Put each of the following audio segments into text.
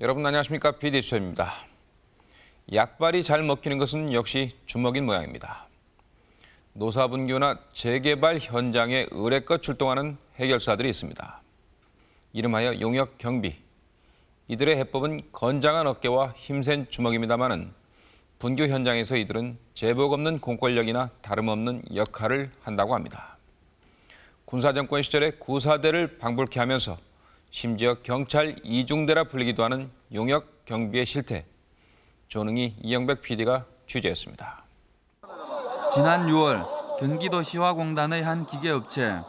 여러분 안녕하십니까 비디수입니다. 약발이 잘 먹히는 것은 역시 주먹인 모양입니다. 노사분교나 재개발 현장에 의뢰껏 출동하는 해결사들이 있습니다. 이름하여 용역 경비. 이들의 해법은 건장한 어깨와 힘센 주먹입니다마는 분교 현장에서 이들은 제복 없는 공권력이나 다름없는 역할을 한다고 합니다. 군사정권 시절에 구사대를 방불케 하면서 심지어 경찰 이중대라 불리기도 하는 용역 경비의 실태. 조능희 이영백 PD가 취재했습니다. 지난 6월 경기도 시화공단의 한 기계업체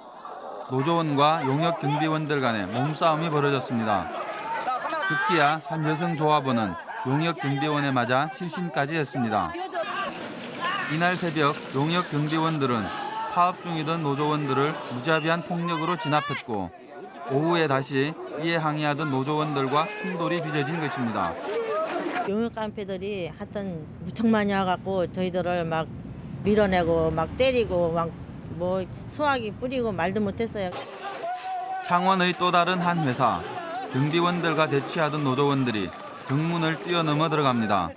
노조원과 용역 경비원들 간의 몸싸움이 벌어졌습니다. 급기야 한 여성 조합원은 용역 경비원에 맞아 실신까지 했습니다. 이날 새벽 용역 경비원들은 파업 중이던 노조원들을 무자비한 폭력으로 진압했고 오후에 다시 이에 항의하던 노조원들과 충돌이 빚어진 것입니다. 용역 깡패들이 하여튼 무척 많이 와갖고 저희들을 막 밀어내고 막 때리고 막 뭐 소화기 뿌리고 말도 못했어요. 창원의 또 다른 한 회사 경비원들과 대치하던 노조원들이 정문을 뛰어넘어 들어갑니다.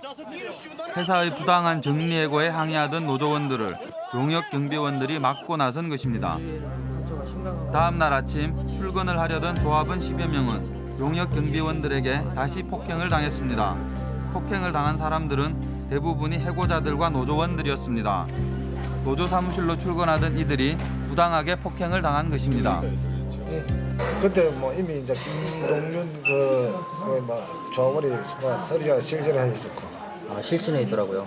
회사의 부당한 정리해고에 항의하던 노조원들을 용역 경비원들이 막고 나선 것입니다. 다음 날 아침 출근을 하려던 조합원 10여 명은 용역 경비원들에게 다시 폭행을 당했습니다. 폭행을 당한 사람들은 대부분이 해고자들과 노조원들이었습니다. 노조 사무실로 출근하던 이들이 부당하게 폭행을 당한 것입니다. 그때 뭐 이미 이제 김동윤 그, 그뭐 조원이 뭐 서리가 실전을 했었고 아, 실신에 있더라고요.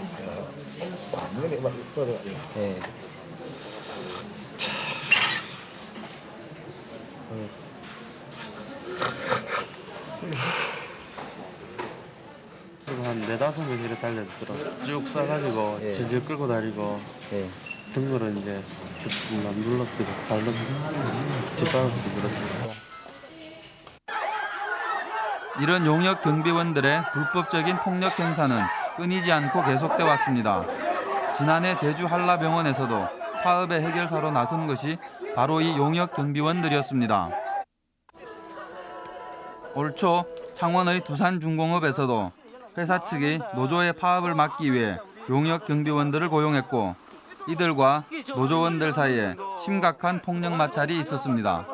완전히 막 이쁘더라고. 예. 그리고 한 네다섯 명 이렇게 달려들더라고 쭉 싸가지고 예. 질질 끌고 다니고 예. 등으로 이제 막 눌렀기도 발로 짓밟았기도 그렇고 이런 용역 경비원들의 불법적인 폭력 행사는 끊이지 않고 계속돼 왔습니다. 지난해 제주 한라병원에서도 파업의 해결사로 나선 것이 바로 이 용역 경비원들이었습니다. 올 초 창원의 두산중공업에서도 회사 측이 노조의 파업을 막기 위해 용역 경비원들을 고용했고 이들과 노조원들 사이에 심각한 폭력 마찰이 있었습니다.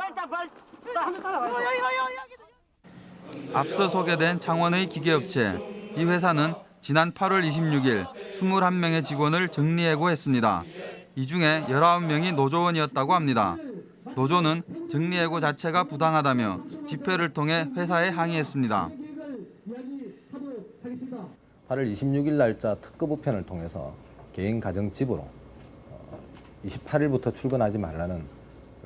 앞서 소개된 창원의 기계업체 이 회사는 지난 8월 26일 21명의 직원을 정리해고했습니다. 이 중에 19명이 노조원이었다고 합니다. 노조는 정리해고 자체가 부당하다며 집회를 통해 회사에 항의했습니다. 8월 26일 날짜 특급 우편을 통해서 개인 가정 집으로 28일부터 출근하지 말라는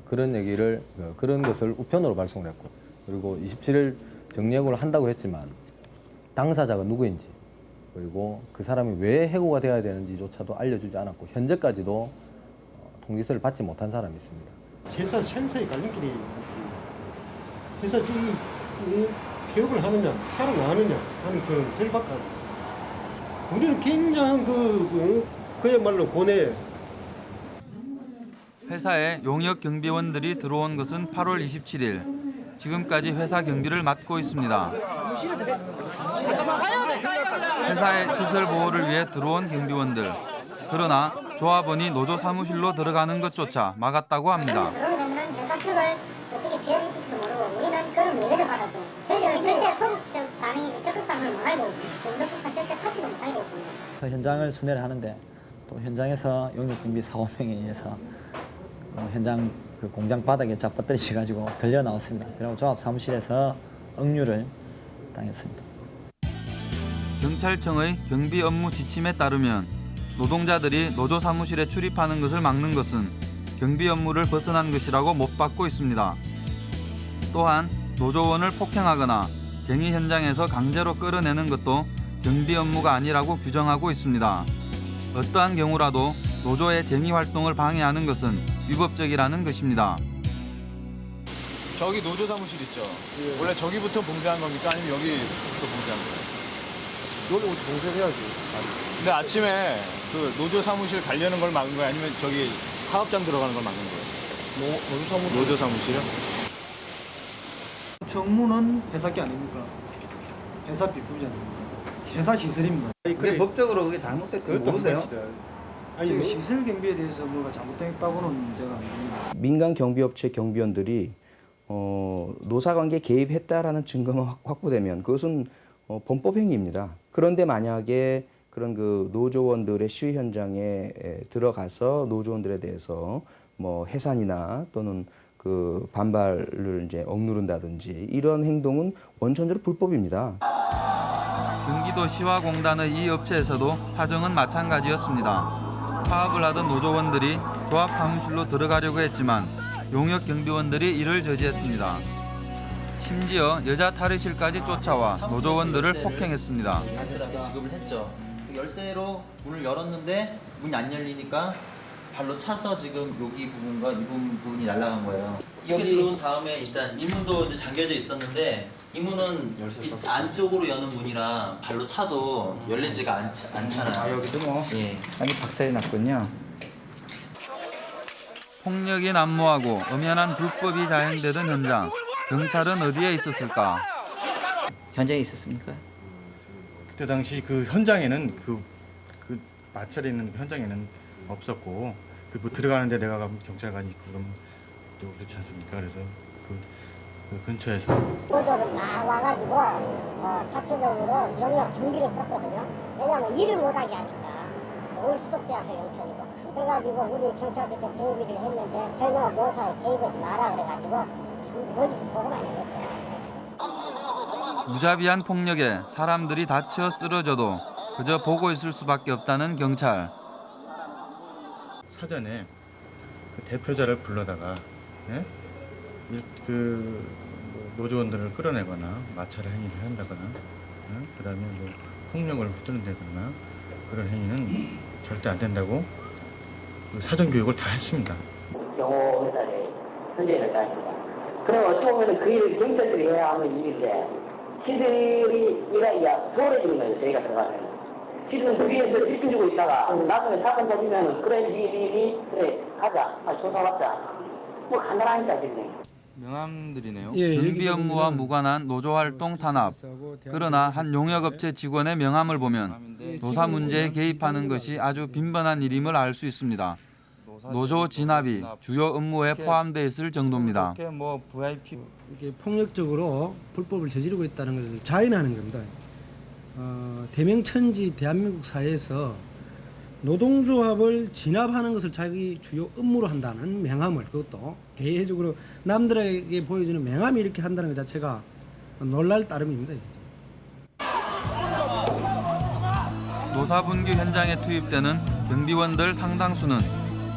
그런 얘기를 어, 그런 것을 우편으로 발송을 했고 그리고 27일 정리해고를 한다고 했지만 당사자가 누구인지 그리고 그 사람이 왜 해고가 되어야 되는지조차도 알려주지 않았고 현재까지도 어, 통지서를 받지 못한 사람이 있습니다. 회사 생사의 갈림길이 있습니다. 회사 이, 이 개혁을 하느냐, 살아나느냐 하는 그 절박감. 우리는 굉장한 그, 그 그야말로 고뇌. 회사에 용역 경비원들이 들어온 것은 8월 27일. 지금까지 회사 경비를 맡고 있습니다. 회사의 시설 보호를 위해 들어온 경비원들. 그러나 조합원이 노조 사무실로 들어가는 것조차 막았다고 합니다. 현장을 순회를 하는데 또 현장에서 용역경비 4, 5명에 의해서 어, 현장 그 공장 바닥에 잡아떨어져 가지고 들려 나왔습니다. 그리고 조합 사무실에서 억류를 당했습니다. 경찰청의 경비 업무 지침에 따르면 노동자들이 노조 사무실에 출입하는 것을 막는 것은 경비 업무를 벗어난 것이라고 못 받고 있습니다. 또한 노조원을 폭행하거나 쟁의 현장에서 강제로 끌어내는 것도 경비 업무가 아니라고 규정하고 있습니다. 어떠한 경우라도 노조의 쟁의 활동을 방해하는 것은 위법적이라는 것입니다. 저기 노조 사무실 있죠? 원래 저기부터 봉쇄한 겁니까? 아니면 여기부터 봉쇄한 거예요? 여기 봉쇄해야지. 근데 아침에 그 노조 사무실 가려는 걸 막은 거예요? 아니면 저기 사업장 들어가는 걸 막은 거예요? 노조 사무실. 노조 사무실이요? 정문은 회사 게 아닙니까? 회사 비법이지 않습니까? 회사 시설입니다. 그게 법적으로 그게 잘못됐던 거 모르세요? 아니 뭐 시설 경비에 대해서 뭐가 잘못됐다고는 문제가 아닙니다. 민간 경비업체 경비원들이 어, 노사관계 개입했다라는 증거가 확- 확보되면 그것은 어, 범법 행위입니다. 그런데 만약에 그런 그 노조원들의 시위 현장에 에, 들어가서 노조원들에 대해서 뭐 해산이나 또는 그 반발을 이제 억누른다든지 이런 행동은 원천적으로 불법입니다. 경기도 시화공단의 이 업체에서도 사정은 마찬가지였습니다. 파업을 하던 노조원들이 조합 사무실로 들어가려고 했지만 용역 경비원들이 이를 저지했습니다. 심지어 여자 탈의실까지 쫓아와 노조원들을 폭행했습니다. 지급을 했죠. 그 열쇠로 문을 열었는데 문이 안 열리니까 발로 차서 지금 여기 부분과 이 부분 부분이 날아간 거예요. 이렇게 들어온 다음에 일단 이 문도 이제 잠겨져 있었는데 이 문은 이 안쪽으로 여는 문이라 발로 차도 열리지가 않, 않잖아요. 아 여기도 뭐 예. 많이 박살이 났군요. 폭력이 난무하고 엄연한 불법이 자행되던 현장. 경찰은 어디에 있었을까? 현장에 있었습니까? 그때 당시 그 현장에는 그, 그 마찰에 있는 현장에는 없었고 그 뭐 들어가는데 내가 가면 경찰관이 있고 그러면 또 그렇지 않습니까? 그래서 그, 그 근처에서 노조를 막 와가지고 어, 자체적으로 영역 준비를 썼거든요. 왜냐하면 일을 못하게 하니까 올 수밖에 앞에 형편이고 그래가지고 우리 경찰 그때 개입을 했는데 전혀 노사에 개입을 마라 그래가지고 참 멀리서 보고만 있었어요. 무자비한 폭력에 사람들이 다쳐 쓰러져도 그저 보고 있을 수밖에 없다는 경찰. 사전에 그 대표자를 불러다가 예? 일- 그 노조원들을 끌어내거나 마찰 행위를 한다거나 예? 그다음에 뭐 폭력을 휘두른다거나 그런 행위는 절대 안 된다고 그 사전 교육을 다 했습니다. 경호 회사에 현재를 다닙니다. 그럼 어떻게 보면 그 일을 경찰들이 해야 하는 일인데 시들이 일하기가 소홀해지는 거예요. 저희가 들어가면. 지금 거기에서 집중주고 있다가 나중에 사건 터지면 그래 니니 그래 가자 아, 조사 받자 뭐 간단하니까 지금. 명함들이네요. 예, 경비 업무와 무관한 노조 활동 탄압. 그러나 한 용역업체 직원의 명함을 보면 노사 문제에 개입하는 것이 아주 빈번한 일임을 알 수 있습니다. 노조 진압이 주요 업무에 포함돼 있을 정도입니다. 이렇게 뭐 폭력적으로 불법을 저지르고 있다는 것을 자인하는 겁니다. 어, 대명천지 대한민국 사회에서 노동조합을 진압하는 것을 자기 주요 업무로 한다는 명함을 그것도 대외적으로 남들에게 보여주는 명함이 이렇게 한다는 것 자체가 놀랄 따름입니다. 노사분규 현장에 투입되는 경비원들 상당수는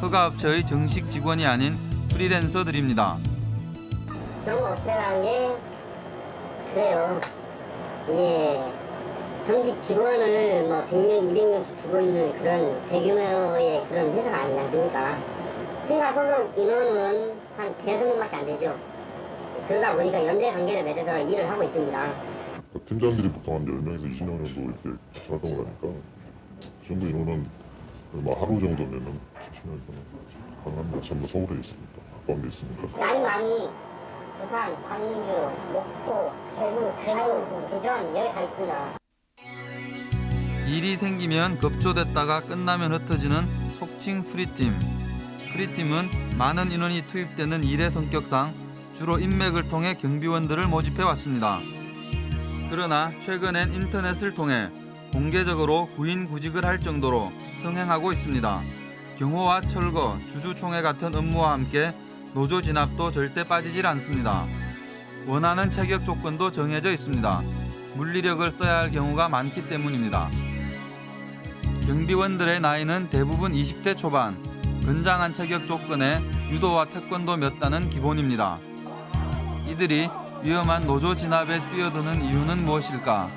허가업체의 정식 직원이 아닌 프리랜서들입니다. 경업체라는 게 그래요. 이 게 정식 직원을 뭐 100명, 200명씩 두고 있는 그런 대규모의 그런 회사가 아니지 않습니까? 회사 소속 인원은 한 대여섯 명밖에 안 되죠. 그러다 보니까 연대 관계를 맺어서 일을 하고 있습니다. 팀장들이 보통 한 10명에서 20명 정도 이렇게 활동을 하니까 그 정도 인원은 뭐 하루 정도면은 70명 가능합니다. 전부 서울에 있습니다. 가까운 데 있으니까. 나이 많이 부산, 광주, 목포, 대구, 대구, 대전 여기 다 있습니다. 일이 생기면 급조됐다가 끝나면 흩어지는 속칭 프리팀. 프리팀은 많은 인원이 투입되는 일의 성격상 주로 인맥을 통해 경비원들을 모집해 왔습니다. 그러나 최근엔 인터넷을 통해 공개적으로 구인 구직을 할 정도로 성행하고 있습니다. 경호와 철거, 주주총회 같은 업무와 함께 노조 진압도 절대 빠지질 않습니다. 원하는 체격 조건도 정해져 있습니다. 물리력을 써야 할 경우가 많기 때문입니다. 경비원들의 나이는 대부분 20대 초반, 건장한 체격 조건에 유도와 태권도 몇 단은 기본입니다. 이들이 위험한 노조 진압에 뛰어드는 이유는 무엇일까?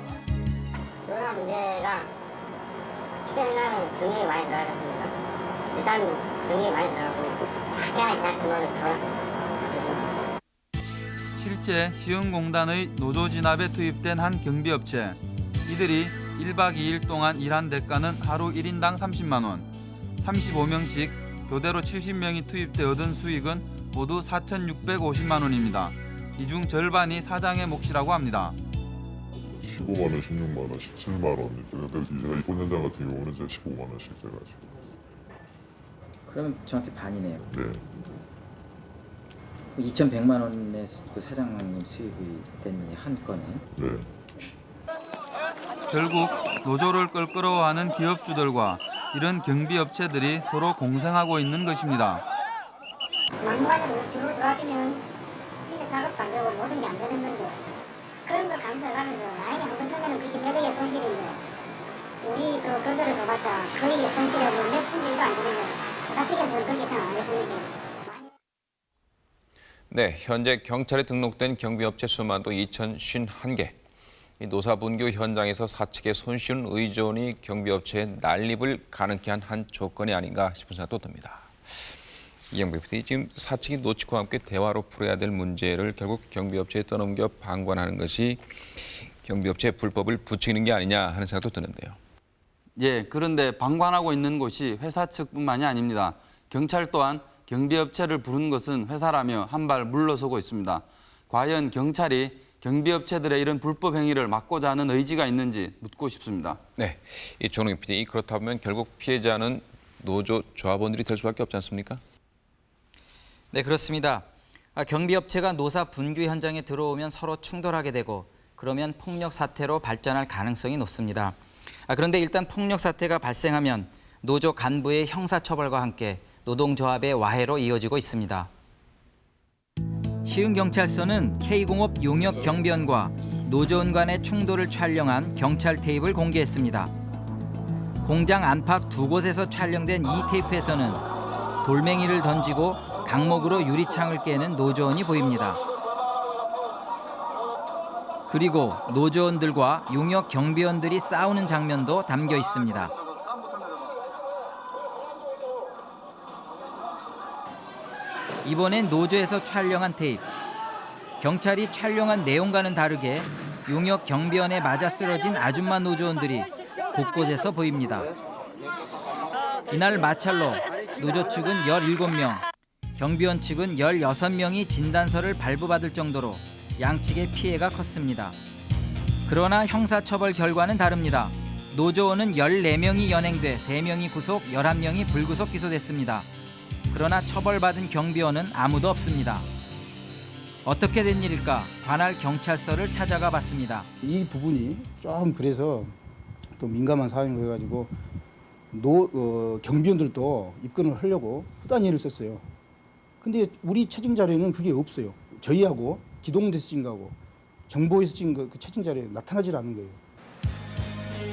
코로나 문제가 최근에는 병력이 많이 들어갔습니다. 일단 병력이 많이 들어가고 학교가 있다 그러면 더 실제 시흥공단의 노조 진압에 투입된 한 경비업체. 이들이 1박 2일 동안 일한 대가는 하루 1인당 30만 원. 35명씩 교대로 70명이 투입돼 얻은 수익은 모두 4,650만 원입니다. 이 중 절반이 사장의 몫이라고 합니다. 15만 원, 16만 원, 17만 원. 근데 제가 입원 현장 같은 경우는 제가 15만 원씩 제가 지금. 그러면 정확히 반이네요. 네. 2,100만 원의 수- 그 사장님 수입이 된 한 건에 네. 결국 노조를 끌끌어하는 기업주들과 이런 경비업체들이 서로 공생하고 있는 것입니다. 막무가내로 들어 들어가면 진짜 작업도 안 되고 모든 게 안 되는 건데 그런 걸 감수하면서 나에게 한번 쓰면 그게 매력의 손실인데 우리 그 건설을 줘봤자 거의 손실이 뭐몇 분질도 안 되는 거예요. 사측에서는 그렇게 생각 안 했으니까. 네, 현재 경찰에 등록된 경비업체 수만도 2,051개. 이 노사분규 현장에서 사측의 손쉬운 의존이 경비업체의 난립을 가능케 한 한 조건이 아닌가 싶은 생각도 듭니다. 이영배 PD, 지금 사측이 노치과 함께 대화로 풀어야 될 문제를 결국 경비업체에 떠넘겨 방관하는 것이 경비업체의 불법을 부추기는 게 아니냐 하는 생각도 드는데요. 예, 그런데 방관하고 있는 곳이 회사 측뿐만이 아닙니다. 경찰 또한 경비업체를 부른 것은 회사라며 한 발 물러서고 있습니다. 과연 경찰이 경비업체들의 이런 불법 행위를 막고자 하는 의지가 있는지 묻고 싶습니다. 네, 이 조능희 PD, 그렇다면 결국 피해자는 노조 조합원들이 될 수밖에 없지 않습니까? 네, 그렇습니다. 아, 경비업체가 노사 분규 현장에 들어오면 서로 충돌하게 되고 그러면 폭력 사태로 발전할 가능성이 높습니다. 아, 그런데 일단 폭력 사태가 발생하면 노조 간부의 형사처벌과 함께 노동조합의 와해로 이어지고 있습니다. 시흥경찰서는 K공업 용역 경비원과 노조원 간의 충돌을 촬영한 경찰 테이프를 공개했습니다. 공장 안팎 두 곳에서 촬영된 이 테이프에서는 돌멩이를 던지고 강목으로 유리창을 깨는 노조원이 보입니다. 그리고 노조원들과 용역 경비원들이 싸우는 장면도 담겨 있습니다. 이번엔 노조에서 촬영한 테이프. 경찰이 촬영한 내용과는 다르게 용역 경비원에 맞아 쓰러진 아줌마 노조원들이 곳곳에서 보입니다. 이날 마찰로 노조 측은 17명, 경비원 측은 16명이 진단서를 발부받을 정도로 양측의 피해가 컸습니다. 그러나 형사처벌 결과는 다릅니다. 노조원은 14명이 연행돼 3명이 구속, 11명이 불구속 기소됐습니다. 그러나 처벌받은 경비원은 아무도 없습니다. 어떻게 된 일일까? 관할 경찰서를 찾아가 봤습니다. 이 부분이 좀 그래서 또 민감한 사항으로 해가지고 노 어, 경비원들도 입건을 하려고 후단위를 썼어요. 근데 우리 채증 자료에는 그게 없어요. 저희하고 기동대에서 찍은 거하고 정보에서 찍은 거, 그 채증 자료에 나타나질 않는 거예요.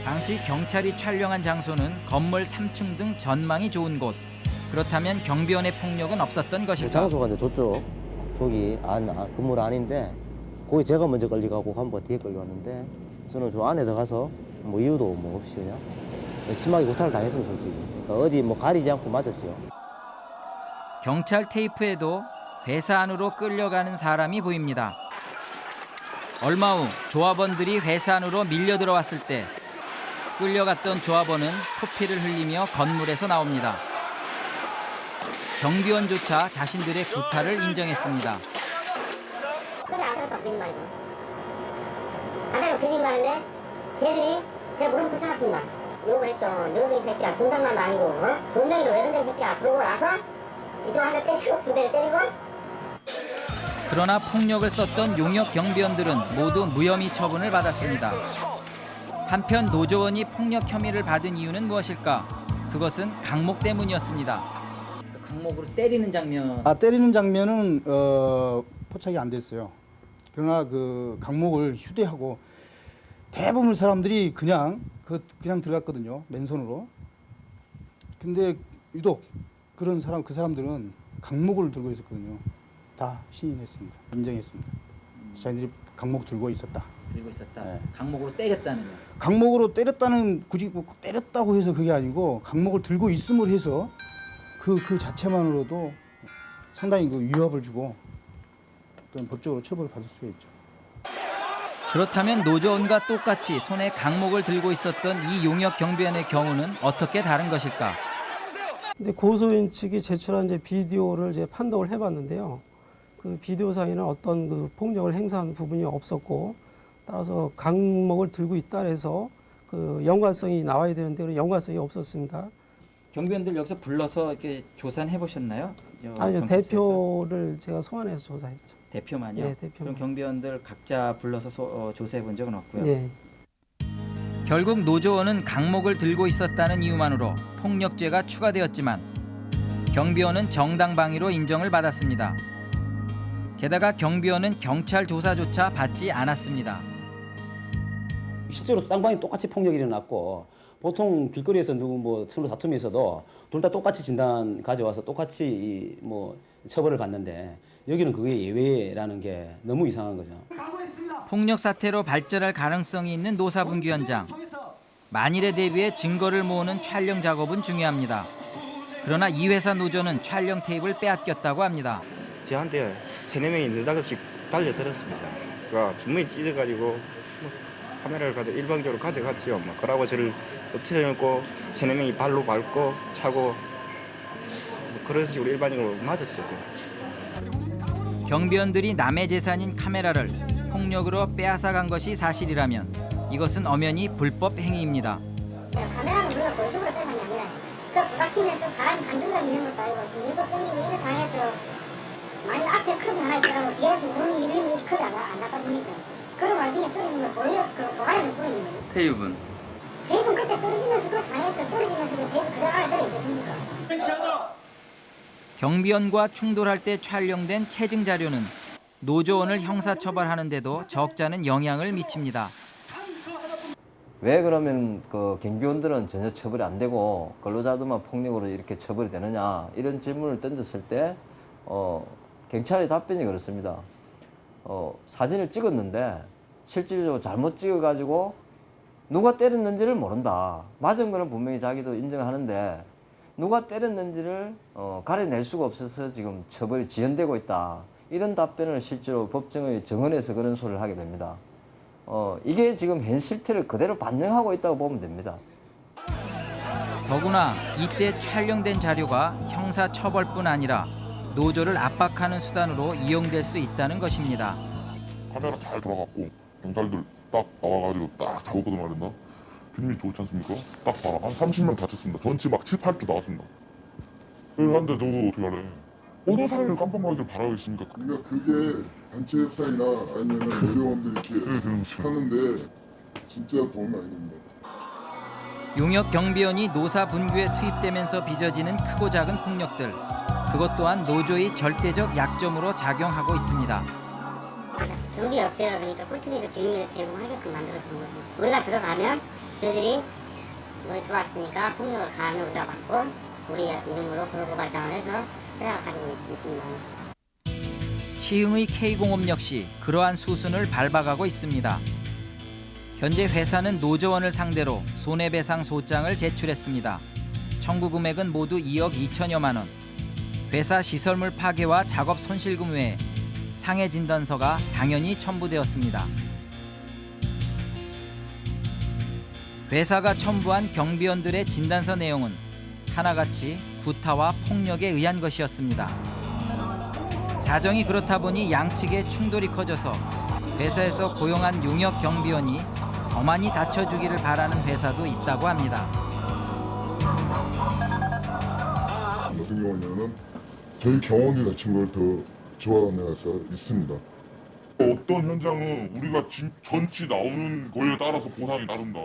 당시 경찰이 촬영한 장소는 건물 3층 등 전망이 좋은 곳. 그렇다면 경비원의 폭력은 없었던 것일까? 장소가 이제 저쪽 저기 안 아, 건물 안인데 거기 제가 먼저 걸려가고 간부가 뒤에 걸려왔는데 저는 저 안에 들어가서 뭐 이유도 뭐 없이 그냥 심하게 구타를 당했어요 솔직히 그러니까 어디 뭐 가리지 않고 맞았죠 경찰 테이프에도 회사 안으로 끌려가는 사람이 보입니다. 얼마 후 조합원들이 회사 안으로 밀려 들어왔을 때 끌려갔던 조합원은 코피를 흘리며 건물에서 나옵니다. 경비원조차 자신들의 구타를 인정했습니다. 그래 안 그럴까 거짓말이고 안 그럴까 거짓말인데 걔들이 제 무릎 붙여놨습니다 욕을 했죠 너희 새끼야 공장만 아니고 어? 돌멩이로 왜 던져 이 새끼야 그러고 나서 이쪽 한대 때리고 두 대를 때리고 그러나 폭력을 썼던 용역 경비원들은 모두 무혐의 처분을 받았습니다. 한편 노조원이 폭력 혐의를 받은 이유는 무엇일까? 그것은 강목 때문이었습니다. 강목으로 때리는 장면. 아 때리는 장면은 어, 포착이 안 됐어요. 그러나 그 강목을 휴대하고 대부분 사람들이 그냥 그 그냥 들어갔거든요. 맨손으로. 근데 유독 그런 사람 그 사람들은 강목을 들고 있었거든요. 다 신인했습니다. 인정했습니다. 자기들이 강목 들고 있었다. 들고 있었다. 강목으로 때렸다는 강목으로 때렸다는 굳이 뭐 때렸다고 해서 그게 아니고 강목을 들고 있음을 해서 그 그 자체만으로도 상당히 그 위협을 주고 또는 법적으로 처벌을 받을 수가 있죠. 그렇다면 노조원과 똑같이 손에 강목을 들고 있었던 이 용역 경비원의 경우는 어떻게 다른 것일까? 근데 고소인 측이 제출한 이제 비디오를 이제 판독을 해봤는데요. 그 비디오상에는 어떤 그 폭력을 행사한 부분이 없었고 따라서 강목을 들고 있다 해서 그 연관성이 나와야 되는데 연관성이 없었습니다. 경비원들 여기서 불러서 이렇게 조사는 해보셨나요? 여- 아니요 경찰서에서? 대표를 제가 소환해서 조사했죠. 대표만요? 네, 대표만. 그럼 경비원들 각자 불러서 소- 어, 조사해 본 적은 없고요. 네. 결국 노조원은 강목을 들고 있었다는 이유만으로 폭력죄가 추가되었지만 경비원은 정당방위로 인정을 받았습니다. 게다가 경비원은 경찰 조사조차 받지 않았습니다. 실제로 쌍방이 똑같이 폭력이 일어났고 보통 길거리에서 누구 뭐 서로 다툼이 있어도 둘 다 똑같이 진단 가져와서 똑같이 이뭐 처벌을 받는데 여기는 그게 예외라는 게 너무 이상한 거죠. 폭력 사태로 발전할 가능성이 있는 노사분규 현장. 만일에 대비해 증거를 모으는 촬영 작업은 중요합니다. 그러나 이 회사 노조는 촬영 테이프를 빼앗겼다고 합니다. 저한테 세네 명이 느닷없이 달려들었습니다. 그러니까 주머니 찢어가지고 뭐 카메라를 가져 일방적으로 가져갔지요. 뭐 그러고 저를 엎드려놓고 세네 명이 발로 밟고 차고 뭐 그런 식으로 일반적으로 맞았죠. 경비원들이 남의 재산인 카메라를 폭력으로 빼앗아간 것이 사실이라면 이것은 엄연히 불법 행위입니다. 카메라는 우리가 본적으로 뺏은 게 아니라 그 부닥치면서 사람이 한둘러 미는 것도 아니고 밀고 땡기고 이런 상황에서 만약 앞에 컵이 하나 있더라고 뒤에서 물 밀리면 이 컵이 안, 안 닦아줍니까? 그런 와중에 걸 보여, 그 보관해서 보이는 거예요. 테이프는 테이프는 그때 떨어지면서 그 상황에서 떨어지면서 그 테이프 그대로 안에 들어있겠습니까? 경비원과 충돌할 때 촬영된 체증 자료는 노조원을 형사처벌하는데도 적잖은 영향을 미칩니다. 왜 그러면 그 경비원들은 전혀 처벌이 안 되고 근로자들만 폭력으로 이렇게 처벌이 되느냐 이런 질문을 던졌을 때 어, 경찰의 답변이 그렇습니다. 어, 사진을 찍었는데 실질적으로 잘못 찍어가지고 누가 때렸는지를 모른다. 맞은 거는 분명히 자기도 인정하는데 누가 때렸는지를 어, 가려낼 수가 없어서 지금 처벌이 지연되고 있다. 이런 답변을 실제로 법정의 정원에서 그런 소리를 하게 됩니다. 어, 이게 지금 현 실태를 그대로 반영하고 있다고 보면 됩니다. 더구나 이때 촬영된 자료가 형사처벌뿐 아니라 노조를 압박하는 수단으로 이용될 수 있다는 것입니다. 카메라 잘 돌아갔고 경찰들 딱 나와가지고 딱 잡았거든 말했나? 필름이 좋지 않습니까? 딱 봐라 한 30명 다쳤습니다. 전치 막 7, 8조 나왔습니다. 그런데 너도 어떻게 하래? 어느 사람을 깜빡하길 바라겠습니까? 그러니까 그게 단체 협상이나 아니면 노조원들이 이렇게 하는데 진짜 도움이 많이 됩니다. 용역 경비원이 노사 분규에 투입되면서 빚어지는 크고 작은 폭력들. 그것 또한 노조의 절대적 약점으로 작용하고 있습니다. 경비 업체가 그러니까 꿀팁적 비밀을 제공하게끔 만들어주는 거죠. 우리가 들어가면 저희들이 우리 들어왔으니까 폭력을 가하면 우리가 받고 우리 이름으로 고소고발장을 해서 회사가 가지고 있- 있습니다. 시흥의 K공업 역시 그러한 수순을 밟아가고 있습니다. 현재 회사는 노조원을 상대로 손해배상 소장을 제출했습니다. 청구 금액은 모두 2억 2천여만 원. 회사 시설물 파괴와 작업 손실금 외에 상해 진단서가 당연히 첨부되었습니다. 회사가 첨부한 경비원들의 진단서 내용은 하나같이 구타와 폭력에 의한 것이었습니다. 사정이 그렇다 보니 양측의 충돌이 커져서 회사에서 고용한 용역 경비원이 더 많이 다쳐주기를 바라는 회사도 있다고 합니다. 같은 경우는 저희 경원이 다친 걸더 좋아하는 회사 있습니다. 어떤 현장은 우리가 진, 전치 나오는 거에 따라서 보상이 다른다.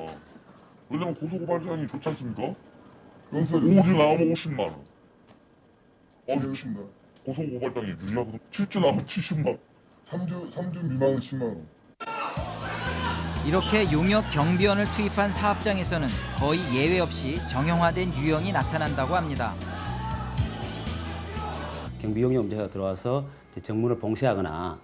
왜냐면 고소고발장이 좋지 않습니까? 오주 나오면 50만 원. 어, 60만 원. 고소고발장이 유리하거든. 7주 나오면 70만 원. 3주, 3주 미만은 10만 원. 이렇게 용역 경비원을 투입한 사업장에서는 거의 예외 없이 정형화된 유형이 나타난다고 합니다. 경비용이 업체가 들어와서 이제 정문을 봉쇄하거나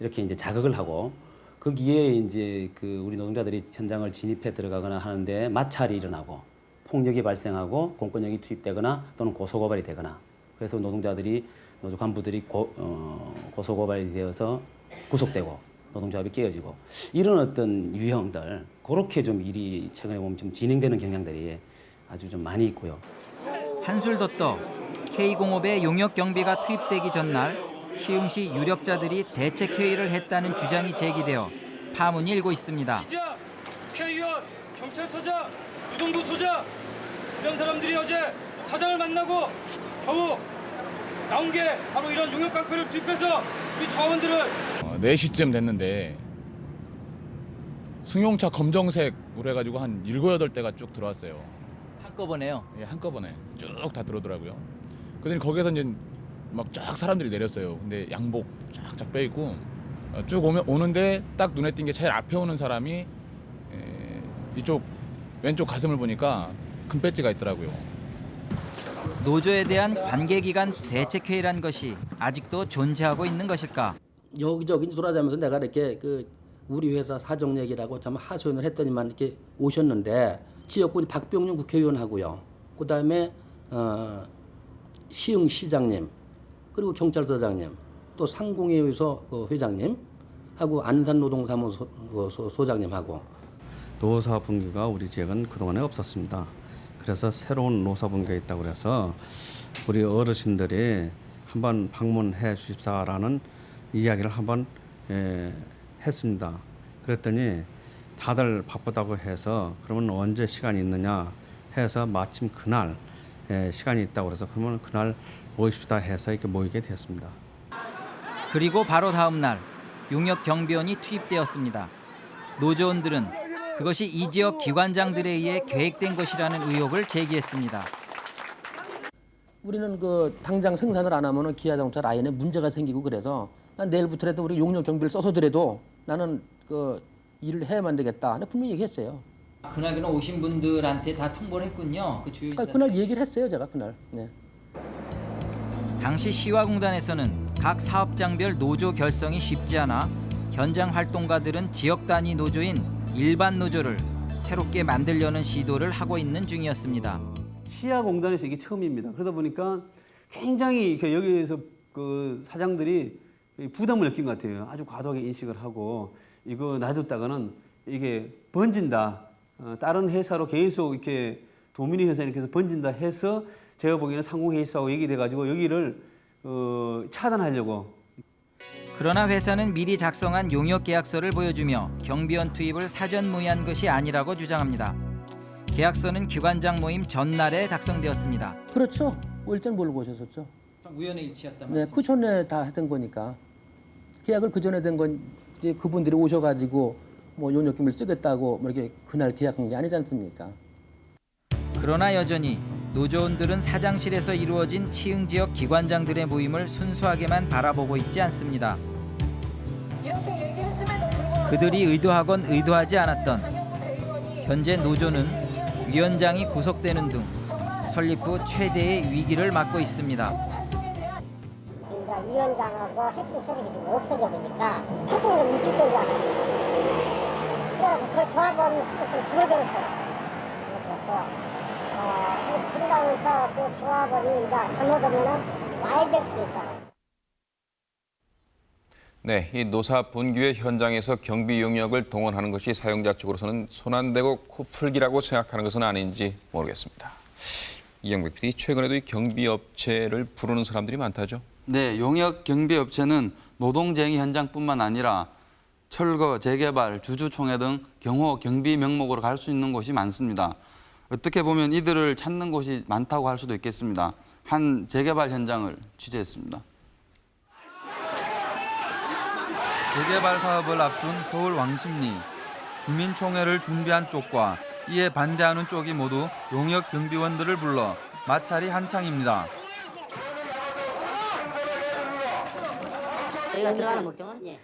이렇게 이제 자극을 하고 거기에 이제 그 우리 노동자들이 현장을 진입해 들어가거나 하는데 마찰이 일어나고 폭력이 발생하고 공권력이 투입되거나 또는 고소고발이 되거나 그래서 노동자들이 노조 간부들이 고, 어, 고소고발이 되어서 구속되고 노동조합이 깨어지고 이런 어떤 유형들 그렇게 좀 일이 최근에 보면 좀 진행되는 경향들이 아주 좀 많이 있고요. 한술 더 떠 K공업의 용역 경비가 투입되기 전날 시흥시 유력자들이 대책 회의를 했다는 주장이 제기되어 파문이 일고 있습니다. 기자, 국회의원, 경찰서장, 노동부 소장 이런 사람들이 어제 사장을 만나고 겨우 나온 게 바로 이런 용역 깡패를 투입해서 우리 조합원들을 어, 4시쯤 됐는데 승용차 검정색으로 해가지고 한 7, 8대가 쭉 들어왔어요. 한꺼번에요? 예, 한꺼번에 쭉 다 들어오더라고요. 그러더니 거기서 이제 막 쫙 사람들이 내렸어요. 근데 양복 쫙쫙 빼입고 어, 쭉 오면, 오는데 딱 눈에 띈 게 제일 앞에 오는 사람이 에, 이쪽 왼쪽 가슴을 보니까 큰 배지가 있더라고요. 노조에 대한 관계기관 대책회의란 것이 아직도 존재하고 있는 것일까? 여기저기 돌아다니면서 내가 이렇게 그 우리 회사 사정 얘기라고 참 하소연을 했더니만 이렇게 오셨는데 지역군 박병용 국회의원하고요. 그다음에 어, 시흥 시장님 그리고 경찰서장님 또 상공회의소 그 회장님 하고 안산 노동사무소 그 소- 소장님하고 노사 분규가 우리 지역은 그동안에 없었습니다. 그래서 새로운 노사 분규가 있다고 그래서 우리 어르신들이 한번 방문해 주십사라는 이야기를 한번 에, 했습니다. 그랬더니 다들 바쁘다고 해서 그러면 언제 시간이 있느냐 해서 마침 그날 에, 시간이 있다고 그래서 그러면 그날 모이십시다 해서 이렇게 모이게 됐습니다. 그리고 바로 다음 날 용역 경비원이 투입되었습니다. 노조원들은 그것이 이 지역 기관장들에 의해 계획된 것이라는 의혹을 제기했습니다. 우리는 그 당장 생산을 안 하면은 기아 자동차 라인에 문제가 생기고 그래서 난 내일부터라도 우리 용역 경비를 써서더라도 나는 그 일을 해야만 되겠다. 나 분명히 얘기했어요. 그날 그날 오신 분들한테 다 통보를 했군요. 그 주요 아, 그날 얘기를 했어요, 제가 그날. 네. 당시 시화공단에서는 각 사업장별 노조 결성이 쉽지 않아 현장 활동가들은 지역 단위 노조인 일반 노조를 새롭게 만들려는 시도를 하고 있는 중이었습니다. 시야공단에서 이게 처음입니다. 그러다 보니까 굉장히 그 여기에서 그 사장들이 부담을 느낀 것 같아요. 아주 과도하게 인식을 하고 이거 놔뒀다가는 이게 번진다. 어, 다른 회사로 계속 이렇게 도미니 회사 이렇게 해서 번진다 해서 제가 보기에는 상공회의소하고 얘기돼 가지고 여기를 어, 차단하려고 그러나 회사는 미리 작성한 용역 계약서를 보여주며 경비원 투입을 사전 모의한 것이 아니라고 주장합니다. 계약서는 기관장 모임 전날에 작성되었습니다. 그렇죠. 올 때는 모르고 오셨었죠. 우연의 일치였다 네, 그 전에 다 했던 거니까. 계약을 그 전에 된 건 이제 그분들이 오셔가지고 뭐 용역금을 쓰겠다고 뭐 이렇게 그날 계약한 게 아니지 않습니까? 그러나 여전히 노조원들은 사장실에서 이루어진 치흥 지역 기관장들의 모임을 순수하게만 바라보고 있지 않습니다. 그들이 의도하건 의도하지 않았던 현재 노조는 위원장이 구속되는 등 설립 후 최대의 위기를 맞고 있습니다. 그러니까 위원장하고 핵심 세력이 지금 없어져 보니까 활동이 묵직되잖아요. 그래서 그 조합원 수도 좀 줄어들었어요. 또, 어, 그러면서 그 조합원이 이제 잘못하면은 와야 될 수도 있잖아요. 네, 이 노사 분규의 현장에서 경비 용역을 동원하는 것이 사용자 쪽으로서는 손안대고 코풀기라고 생각하는 것은 아닌지 모르겠습니다. 이영백 PD, 최근에도 이 경비 업체를 부르는 사람들이 많다죠? 네, 용역 경비 업체는 노동쟁의 현장뿐만 아니라 철거, 재개발, 주주총회 등 경호 경비 명목으로 갈 수 있는 곳이 많습니다. 어떻게 보면 이들을 찾는 곳이 많다고 할 수도 있겠습니다. 한 재개발 현장을 취재했습니다. 재개발 사업을 앞둔 서울 왕십리 주민총회를 준비한 쪽과 이에 반대하는 쪽이 모두 용역 경비원들을 불러 마찰이 한창입니다. 저희가 들어가는 목적은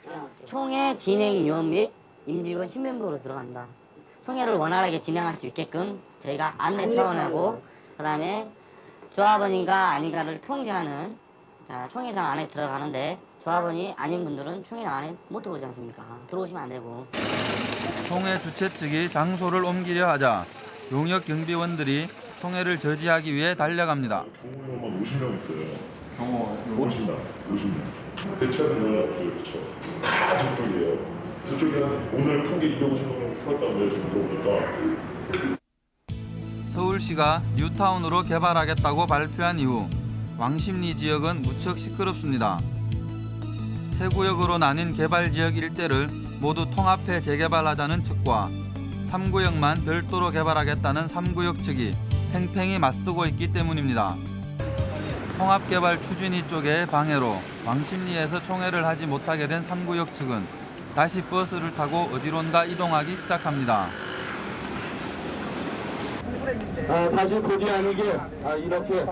총회 진행위원 및 임직원 신명부로 들어간다. 총회를 원활하게 진행할 수 있게끔 저희가 안내 차원하고 그 다음에 조합원인가 아닌가를 통제하는 자, 총회장 안에 들어가는데 조합원이 아닌 분들은 총회장 안에 못 들어오지 않습니까? 들어오시면 안 되고. 총회 주최 측이 장소를 옮기려 하자 용역 경비원들이 총회를 저지하기 위해 달려갑니다. 경호원만 50명 있어요. 경호 50명. 50명. 대체하는 연락이 없어요, 그쵸? 다 저쪽이에요. 저쪽이 한 오늘 큰게 250명 태웠다는데 지금 들어보니까. 서울시가 뉴타운으로 개발하겠다고 발표한 이후 왕십리 지역은 무척 시끄럽습니다. 세 구역으로 나뉜 개발 지역 일대를 모두 통합해 재개발하자는 측과 3구역만 별도로 개발하겠다는 3구역 측이 팽팽히 맞서고 있기 때문입니다. 통합개발 추진위 쪽의 방해로 왕십리에서 총회를 하지 못하게 된 3구역 측은 다시 버스를 타고 어디론가 이동하기 시작합니다. 아, 사실 본의 아니게 아, 이렇게 에,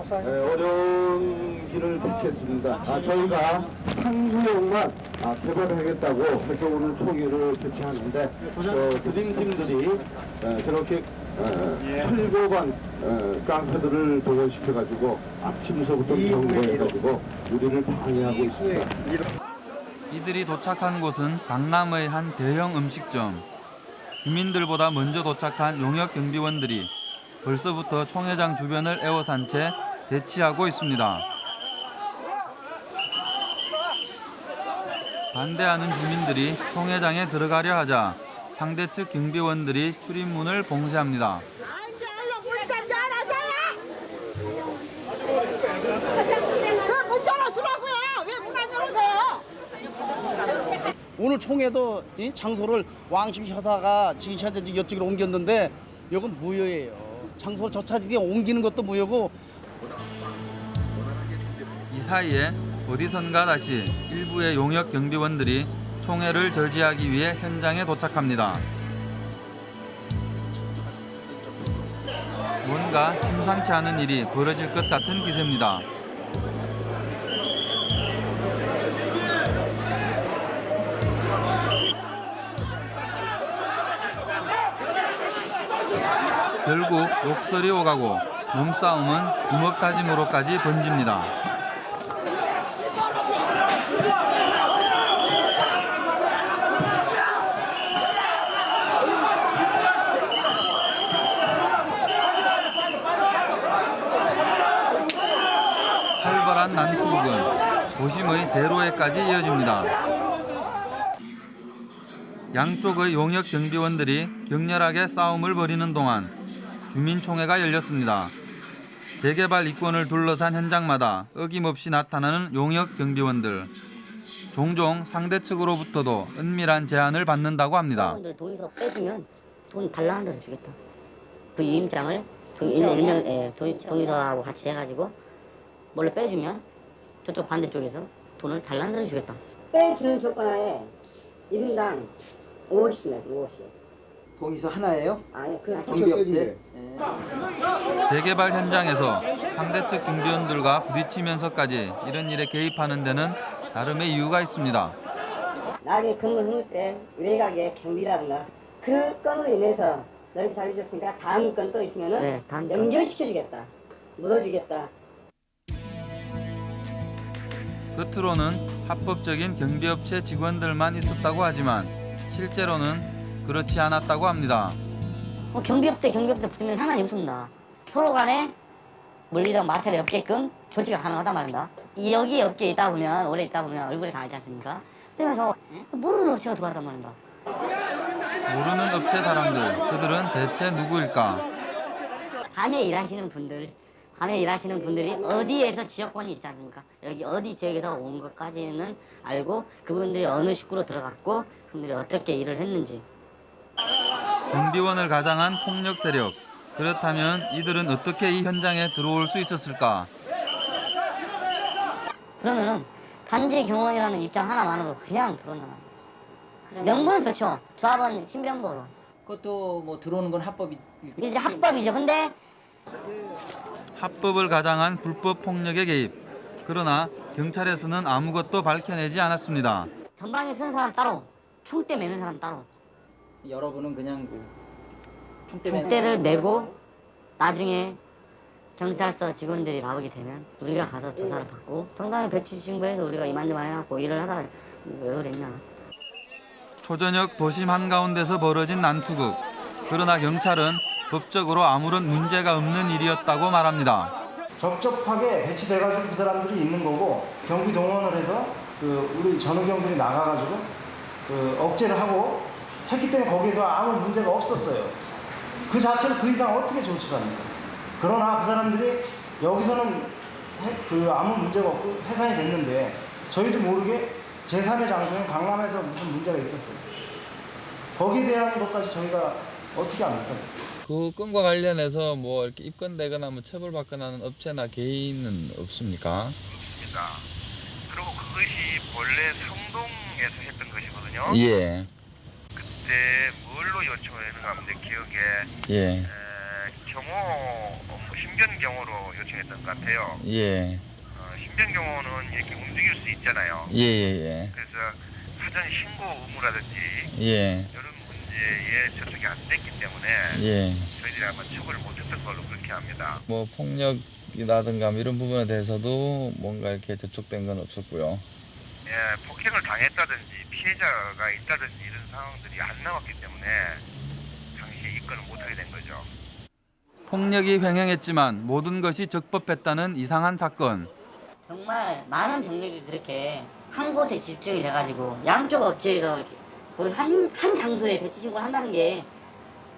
어려운 길을 택했습니다. 아, 저희가 상구역만 아, 개발하겠다고 해서 오늘 총회를 개최하는데 어, 드림팀들이 에, 저렇게 에, 철거반 에, 깡패들을 동원시켜가지고 아침서부터 경고해가지고 우리를 방해하고 있습니다. 이들이 도착한 곳은 강남의 한 대형 음식점. 주민들보다 먼저 도착한 용역 경비원들이 벌써부터 총회장 주변을 에워싼 채 대치하고 있습니다. 반대하는 주민들이 총회장에 들어가려 하자 상대 측 경비원들이 출입문을 봉쇄합니다. 오늘 총회도 이 장소를 왕십리 하다가 지기시한테 이쪽으로 옮겼는데 이건 무효예요. 장소 저차지게 옮기는 것도 무효고 이 사이에 어디선가 다시 일부의 용역 경비원들이 총회를 저지하기 위해 현장에 도착합니다. 뭔가 심상치 않은 일이 벌어질 것 같은 기세입니다. 결국 욕설이 오가고 몸싸움은 주먹 다짐으로까지 번집니다. 활발한 난투극은 도심의 대로에까지 이어집니다. 양쪽의 용역 경비원들이 격렬하게 싸움을 벌이는 동안 주민총회가 열렸습니다. 재개발 이권을 둘러싼 현장마다 어김없이 나타나는 용역 경비원들. 종종 상대 측으로부터도 은밀한 제안을 받는다고 합니다. 동의서 빼주면 돈 달라는 데서 주겠다. 그 유임장을 그 일명, 예, 동의, 동의서하고 같이 해가지고 몰래 빼주면 저쪽 반대쪽에서 돈을 달라는 데서 주겠다. 빼주는 조건 하에 1인당 5억씩 냈어 5억씩 동의서 하나예요? 아니 그냥 경비업체? 재개발 현장에서 상대 측 경비원들과 부딪히면서까지 이런 일에 개입하는 데는 나름의 이유가 있습니다. 나중에 근무 흐를 때 외곽에 경비라든가 그 건으로 인해서 너희 잘해줬으니까 다음 건 또 있으면 은 네, 다음 건. 연결시켜주겠다 묻어주겠다 겉으로는 합법적인 경비업체 직원들만 있었다고 하지만 실제로는 그렇지 않았다고 합니다. 뭐 경비업대 경비업대 붙으면 상관이 없습니다. 서로 간에 물리적 마찰이 없게끔 조치가 가능하단 말입니다. 이 여기 업계에 있다 보면 오래 있다 보면 얼굴에 다 알지 않습니까? 그러면서 모르는 업체가 들어왔단 말입니다. 모르는 업체 사람들, 그들은 대체 누구일까? 밤에 일하시는 분들, 밤에 일하시는 분들이 어디에서 지역권이 있지 않습니까? 여기 어디 지역에서 온 것까지는 알고 그분들이 어느 식구로 들어갔고 그분들이 어떻게 일을 했는지 경비원을 가장한 폭력 세력. 그렇다면 이들은 어떻게 이 현장에 들어올 수 있었을까? 그러면은 단지 경원이라는 입장 하나만으로 그냥 말이에요. 명분은 좋죠. 조합원 신변보로. 그것도 뭐 들어오는 건 합법이 이제 합법이죠. 근데 합법을 가장한 불법 폭력의 개입. 그러나 경찰에서는 아무것도 밝혀내지 않았습니다. 전방에 서는 사람 따로, 총대 매는 사람 따로. 여러분은 그냥 그 총대 매는 총대를 메고 나중에 경찰서 직원들이 나오게 되면 우리가 가서 조사를 받고 정당에 배치 신고해서 우리가 이만저만 해갖고 일을 하다가 왜 그랬냐. 초저녁 도심 한가운데서 벌어진 난투극. 그러나 경찰은 법적으로 아무런 문제가 없는 일이었다고 말합니다. 적적하게 배치돼가지고 그 사람들이 있는 거고 경비 동원을 해서 그 우리 전우경들이 나가가지고 그 억제를 하고 했기 때문에 거기서 아무 문제가 없었어요. 그 자체를 그 이상 어떻게 조치합니까? 그러나 그 사람들이 여기서는 해- 그 아무 문제가 없고 해산이 됐는데 저희도 모르게 제3의 장소인 강남에서 무슨 문제가 있었어요. 거기에 대한 것까지 저희가 어떻게 합니까? 그 건과 관련해서 뭐 이렇게 입건되거나 뭐 처벌받거나 하는 업체나 개인은 없습니까? 있습니다. 그리고 그것이 본래 성동에서 했던 것이거든요. 예. 그때 뭘로 요청했는가 하면 내 기억에 예. 에, 경호 어, 신변 경호로 요청했던 것 같아요. 예. 어, 신변 경호는 이렇게 움직일 수 있잖아요. 예, 예, 그래서 사전 신고 의무라든지 예. 예. 이 런 문제에 저쪽이 안 됐기 때문에 예. 저희들이 아마 처벌을 못했던 걸로 그렇게 합니다. 뭐 폭력이라든가 뭐 이런 부분에 대해서도 뭔가 이렇게 접촉된 건 없었고요. 예, 폭행을 당했다든지 피해자가 있다든지 이런 상황들이 안 나왔기 때문에 당시에 입건을 못하게 된 거죠. 폭력이 횡행했지만 모든 것이 적법했다는 이상한 사건. 정말 많은 병력이 그렇게 한 곳에 집중이 돼가지고 양쪽 업체에서 이렇게 거의 한, 한 장소에 배치 신고를 한다는 게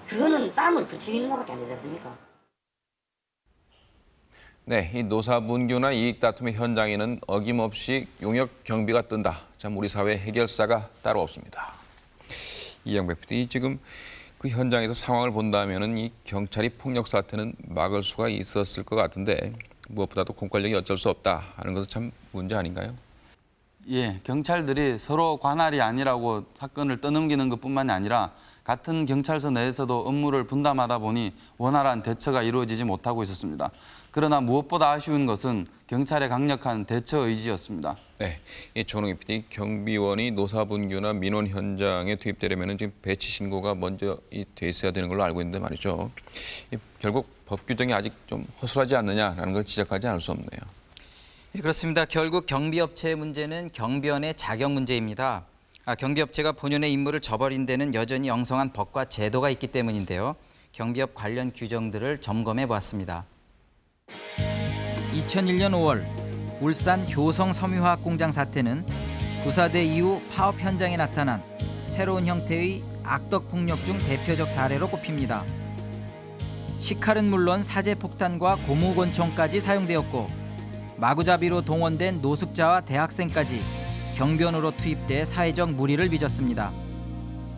그거는 싸움을 부추기는 것밖에 안 되지 않습니까? 네, 이 노사분규나 이익 다툼의 현장에는 어김없이 용역 경비가 뜬다. 참 우리 사회 해결사가 따로 없습니다. 이영백 PD 지금 그 현장에서 상황을 본다면은 이 경찰이 폭력 사태는 막을 수가 있었을 것 같은데 무엇보다도 공권력이 어쩔 수 없다 하는 것은 참 문제 아닌가요? 예, 경찰들이 서로 관할이 아니라고 사건을 떠넘기는 것뿐만이 아니라 같은 경찰서 내에서도 업무를 분담하다 보니 원활한 대처가 이루어지지 못하고 있었습니다. 그러나 무엇보다 아쉬운 것은 경찰의 강력한 대처 의지였습니다. 네, 이 조능희 PD 경비원이 노사분규나 민원 현장에 투입되려면 지금 배치 신고가 먼저 이돼 있어야 되는 걸로 알고 있는데 말이죠. 이 결국 법 규정이 아직 좀 허술하지 않느냐라는 걸 지적하지 않을 수 없네요. 예, 그렇습니다. 결국 경비업체의 문제는 경비원의 자격 문제입니다. 아, 경비업체가 본연의 임무를 저버린 데는 여전히 엉성한 법과 제도가 있기 때문인데요. 경비업 관련 규정들을 점검해 보았습니다. 2001년 5월 울산 효성 섬유화학 공장 사태는 구사대 이후 파업 현장에 나타난 새로운 형태의 악덕 폭력 중 대표적 사례로 꼽힙니다. 식칼은 물론 사제 폭탄과 고무권총까지 사용되었고 마구잡이로 동원된 노숙자와 대학생까지 경비원으로 투입돼 사회적 물의를 빚었습니다.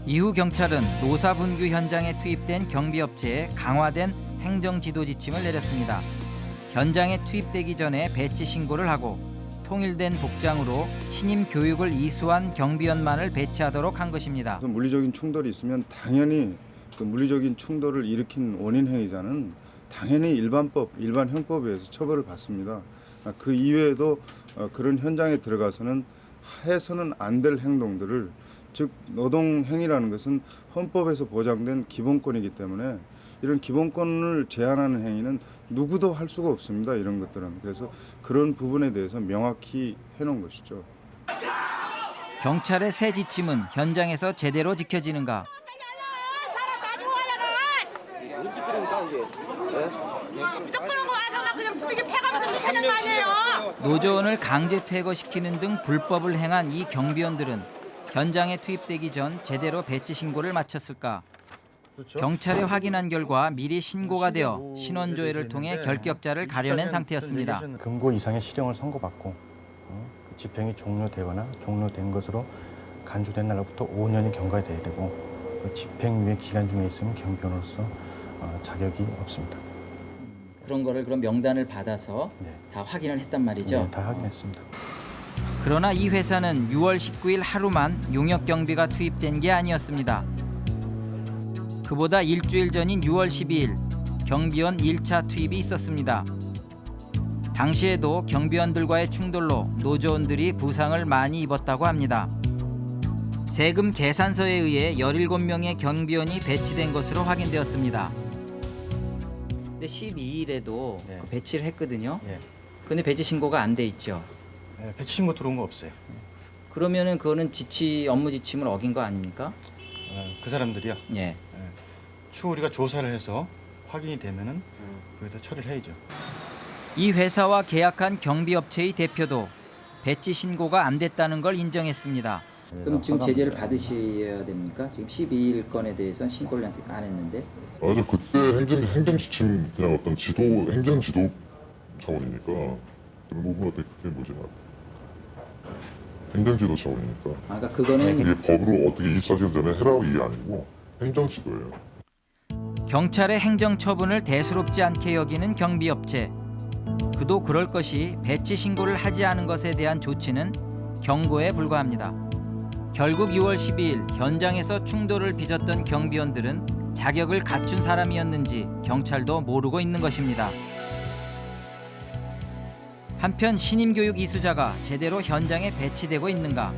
이후 경찰은 노사분규 현장에 투입된 경비업체에 강화된 행정지도 지침을 내렸습니다. 현장에 투입되기 전에 배치 신고를 하고 통일된 복장으로 신임 교육을 이수한 경비원만을 배치하도록 한 것입니다. 물리적인 충돌이 있으면 당연히 그 물리적인 충돌을 일으킨 원인 행위자는 당연히 일반법, 일반 형법에 의해서 처벌을 받습니다. 아, 그 이외에도 어, 그런 현장에 들어가서는 해서는 안 될 행동들을 즉 노동 행위라는 것은 헌법에서 보장된 기본권이기 때문에 이런 기본권을 제한하는 행위는 누구도 할 수가 없습니다. 이런 것들은 그래서 그런 부분에 대해서 명확히 해놓은 것이죠. 경찰의 새 지침은 현장에서 제대로 지켜지는가? 무조건 와서 그냥 두들겨 패가면서 하는 거 아니에요? 노조원을 강제 퇴거시키는 등 불법을 행한 이 경비원들은 현장에 투입되기 전 제대로 배치 신고를 마쳤을까? 경찰에 확인한 결과 미리 신고가 되어 신원조회를 통해 결격자를 가려낸 상태였습니다. 금고 이상의 실형을 선고받고 어, 그 집행이 종료되거나 종료된 것으로 간주된 날로부터 5년이 경과가 돼야 되고 그 집행유예 기간 중에 있으면 경비원으로서 어, 자격이 없습니다. 그런 거를 그럼 명단을 받아서 다 확인을 했단 말이죠. 네, 다 확인했습니다. 그러나 이 회사는 6월 19일 하루만 용역 경비가 투입된 게 아니었습니다. 그보다 일주일 전인 6월 12일 경비원 1차 투입이 있었습니다. 당시에도 경비원들과의 충돌로 노조원들이 부상을 많이 입었다고 합니다. 세금 계산서에 의해 17명의 경비원이 배치된 것으로 확인되었습니다. 근데 12일에도 배치를 했거든요. 근데 배치 신고가 안 돼 있죠. 네, 배치 신고 들어온 거 없어요. 그러면은 그거는 지치 업무 지침을 어긴 거 아닙니까? 어, 그 사람들이요. 예. 추후 우리가 조사를 해서 확인이 되면은 그에 따라 처리를 해야죠. 이 회사와 계약한 경비업체의 대표도 배치 신고가 안 됐다는 걸 인정했습니다. 그럼 지금 제재를 받으셔야 됩니까? 지금 12일 건에 대해서는 신고를 안 했는데. 맞아 그때 행정 행정 지침 그냥 어떤 지도 행정 지도 차원이니까 그런 부분 어떻게 그게 뭐지 행정 지도 차원이니까. 아, 그러니까 그거는 이게 법으로 어떻게 24시간 전에 해라고 이게 아니고 행정 지도예요. 경찰의 행정 처분을 대수롭지 않게 여기는 경비업체. 그도 그럴 것이 배치 신고를 하지 않은 것에 대한 조치는 경고에 불과합니다. 결국 6월 12일 현장에서 충돌을 빚었던 경비원들은 자격을 갖춘 사람이었는지 경찰도 모르고 있는 것입니다. 한편 신임 교육 이수자가 제대로 현장에 배치되고 있는가?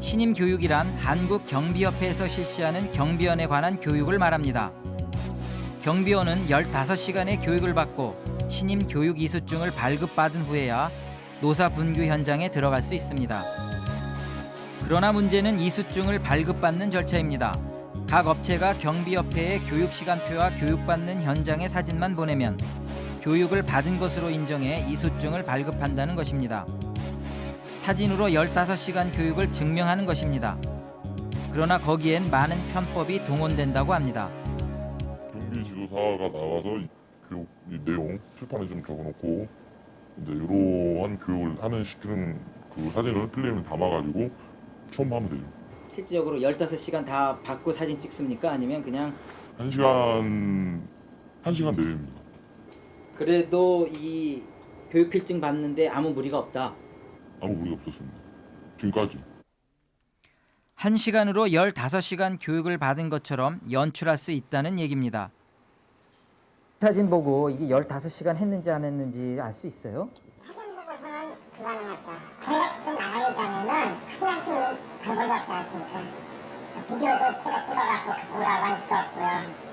신임 교육이란 한국 경비협회에서 실시하는 경비원에 관한 교육을 말합니다. 경비원은 15시간의 교육을 받고 신임 교육 이수증을 발급받은 후에야 노사 분규 현장에 들어갈 수 있습니다. 그러나 문제는 이수증을 발급받는 절차입니다. 각 업체가 경비협회에 교육 시간표와 교육받는 현장의 사진만 보내면 교육을 받은 것으로 인정해 이수증을 발급한다는 것입니다. 사진으로 15시간 교육을 증명하는 것입니다. 그러나 거기엔 많은 편법이 동원된다고 합니다. 경비 지도사가 나와서 이 교육 이 내용 칠판에 좀 적어놓고 이제 이러한 교육을 하는 시키는 그 사진을 필름에 담아가지고 첨부하면 되죠. 실질적으로 15시간 다 받고 사진 찍습니까? 아니면 그냥 한 시간 한 시간 내입니다. 그래도 이 교육 필증 받는데 아무 무리가 없다. 아무 무리가 없었습니다. 지금까지. 1시간으로 15시간 교육을 받은 것처럼 연출할 수 있다는 얘기입니다. 사진 보고 이게 15시간 했는지 안 했는지 알 수 있어요? 나가기 전에는 플라스틱 가보셨지 않습니까? 비디오도 찍어 찍어갖고 갖고 오라고 할 수 없고요.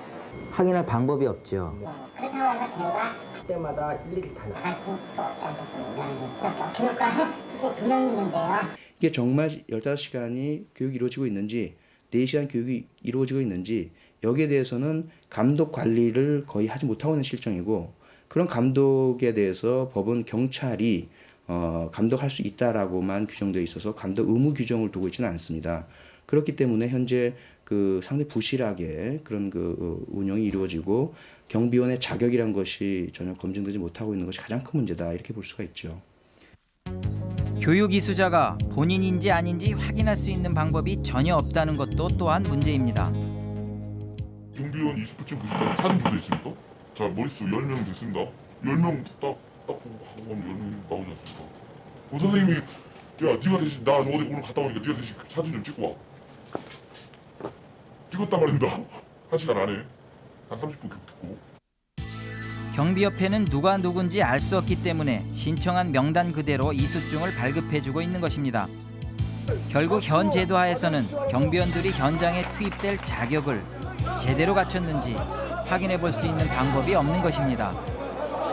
확인할 방법이 없죠. 그렇다고 해서 저희가 때마다 일일이 다알 수도 없지 않겠습니까? 교육과 핵이 두명 있는데요. 이게 정말 15시간이 교육이 이루어지고 있는지 4시간 교육이 이루어지고 있는지 여기에 대해서는 감독 관리를 거의 하지 못하고 있는 실정이고 그런 감독에 대해서 법은 경찰이 어, 감독할 수 있다라고만 규정되어 있어서 감독 의무 규정을 두고 있지는 않습니다. 그렇기 때문에 현재 그 상당히 부실하게 그런 그 어, 운영이 이루어지고 경비원의 자격이란 것이 전혀 검증되지 못하고 있는 것이 가장 큰 문제다 이렇게 볼 수가 있죠. 교육 이수자가 본인인지 아닌지 확인할 수 있는 방법이 전혀 없다는 것도 또한 문제입니다. 경비원 20%쯤 보시면 사진 주도 있습니까? 자 머릿수 10명 됐습니다. 10명 딱, 딱 보고 10명 나오지 않습니까? 그럼 선생님이 야 네가 대신 나 어디 오늘 갔다 오니까 네가 대신 사진 좀 찍고 와. 찍었단 말입니다. 한 시간 안에 한 30분 듣고 경비협회는 누가 누군지 알 수 없기 때문에 신청한 명단 그대로 이수증을 발급해주고 있는 것입니다. 결국 현 제도 하에서는 경비원들이 현장에 투입될 자격을 제대로 갖췄는지 확인해 볼 수 있는 방법이 없는 것입니다.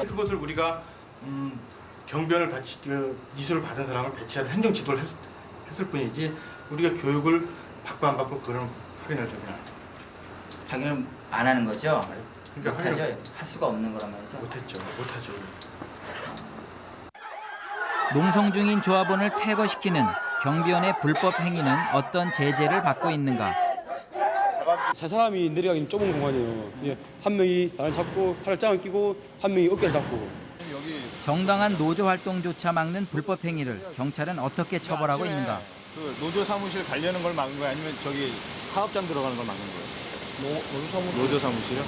그것을 우리가 음, 경비원을 배치, 그 이수를 받은 사람을 배치할 행정 지도를 했, 했을 뿐이지 우리가 교육을 받고 안 받고 그런 확인을 좀 확인을 안 하는 거죠? 그러니까 못하죠? 할 수가 없는 거란 말이죠? 못했죠, 못하죠. 농성 중인 조합원을 퇴거시키는 경비원의 불법 행위는 어떤 제재를 받고 있는가? 세 사람이 내려가기는 좁은 공간이에요. 예, 한 명이 나를 잡고 팔을 짱을 끼고 한 명이 어깨를 잡고. 정당한 노조 활동조차 막는 불법 행위를 경찰은 어떻게 처벌하고 있는가? 그 노조 사무실 가려는 걸 막은 거야 아니면 저기 사업장 들어가는 걸 막은 거예요? 노, 노조 사무실. 노조 사무실이요?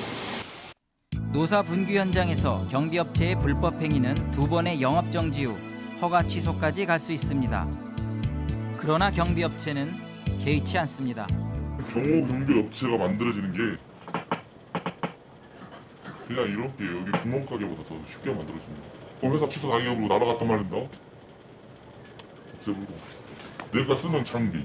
노사 분규 현장에서 경비업체의 불법 행위는 두 번의 영업 정지 후 허가 취소까지 갈 수 있습니다. 그러나 경비업체는 개의치 않습니다. 경호 경비 업체가 만들어지는 게 그냥 이렇게 여기 구멍가게보다 더 쉽게 만들어집니다. 어, 회사 취소 당해으로 날아갔단 말입니다. 없애버리고 내가 쓰는 장비,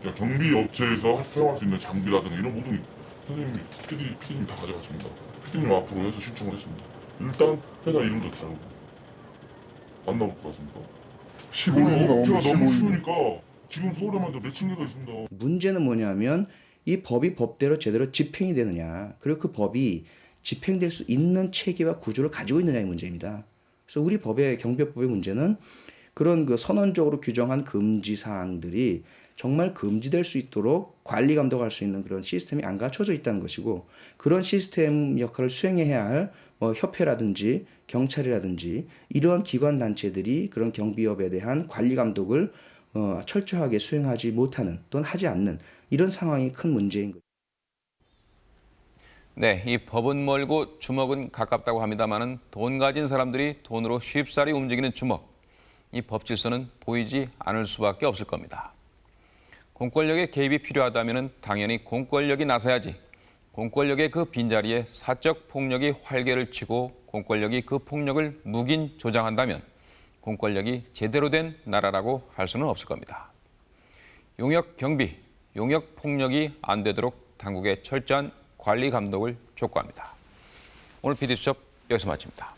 그냥 경비 업체에서 사용할 수 있는 장비라든가 이런 모든 선생님이 PD, PD님 다 가져갔습니다. PD님 앞으로 해서 신청을 했습니다. 일단 회사 이름도 다르고 안 나올 것 같습니까? 시골 업체가 너무 쉬우니까 지금 서울에만 도 몇천 개가 있습니다. 문제는 뭐냐면 이 법이 법대로 제대로 집행이 되느냐 그리고 그 법이 집행될 수 있는 체계와 구조를 가지고 있느냐의 문제입니다. 그래서 우리 법의 경비법의 문제는 그런 그 선언적으로 규정한 금지 사항들이 정말 금지될 수 있도록 관리 감독할 수 있는 그런 시스템이 안 갖춰져 있다는 것이고 그런 시스템 역할을 수행해야 할 뭐 협회라든지 경찰이라든지 이러한 기관 단체들이 그런 경비업에 대한 관리 감독을 어, 철저하게 수행하지 못하는 또는 하지 않는 이런 상황이 큰 문제인 거죠. 네, 이 법은 멀고 주먹은 가깝다고 합니다마는 돈 가진 사람들이 돈으로 쉽사리 움직이는 주먹. 이 법 질서는 보이지 않을 수밖에 없을 겁니다. 공권력의 개입이 필요하다면 당연히 공권력이 나서야지. 공권력의 그 빈자리에 사적 폭력이 활개를 치고 공권력이 그 폭력을 묵인 조장한다면 공권력이 제대로 된 나라라고 할 수는 없을 겁니다. 용역 경비, 용역 폭력이 안 되도록 당국의 철저한 관리 감독을 촉구합니다. 오늘 PD수첩 여기서 마칩니다.